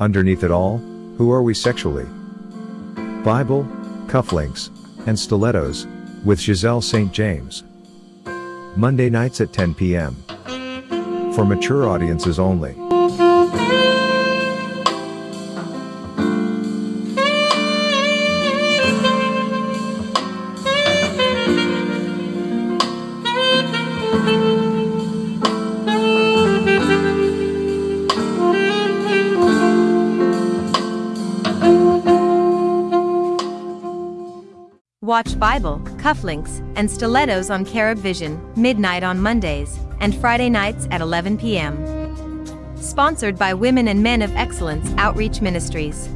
Underneath it all, who are we sexually? Bible, cufflinks, and stilettos, with Giselle St. James. Monday nights at 10 p.m. For mature audiences only. Watch Bible, cufflinks, and stilettos on Carib Vision, midnight on Mondays, and Friday nights at 11 p.m. Sponsored by Women and Men of Excellence Outreach Ministries.